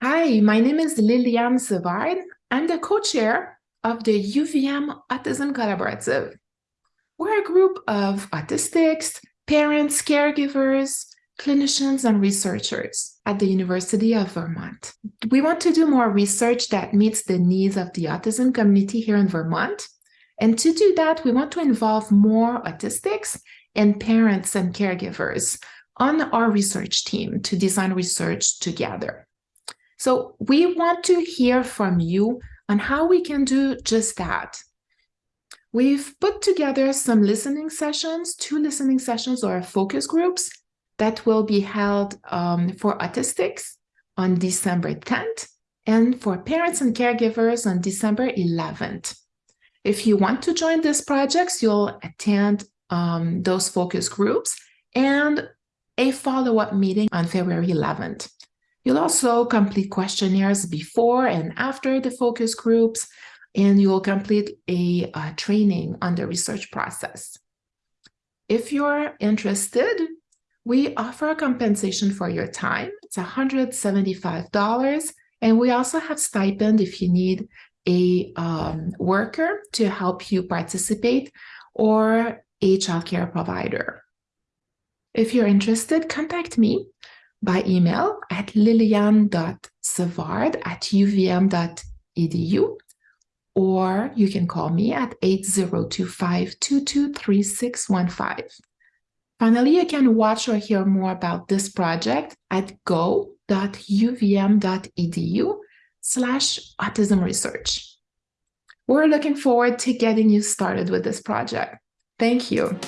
Hi, my name is Liliane Savard. I'm the co-chair of the UVM Autism Collaborative. We're a group of autistics, parents, caregivers, clinicians, and researchers at the University of Vermont. We want to do more research that meets the needs of the autism community here in Vermont. And to do that, we want to involve more autistics and parents and caregivers on our research team to design research together. So we want to hear from you on how we can do just that. We've put together some listening sessions, two listening sessions or focus groups that will be held um, for autistics on December 10th and for parents and caregivers on December 11th. If you want to join these projects, you'll attend um, those focus groups and a follow-up meeting on February 11th. You'll also complete questionnaires before and after the focus groups, and you'll complete a, a training on the research process. If you're interested, we offer a compensation for your time. It's $175. And we also have stipend if you need a um, worker to help you participate or a childcare provider. If you're interested, contact me by email at liliane.savard at uvm.edu or you can call me at 8025223615. Finally, you can watch or hear more about this project at go.uvm.edu slash autism research. We're looking forward to getting you started with this project. Thank you.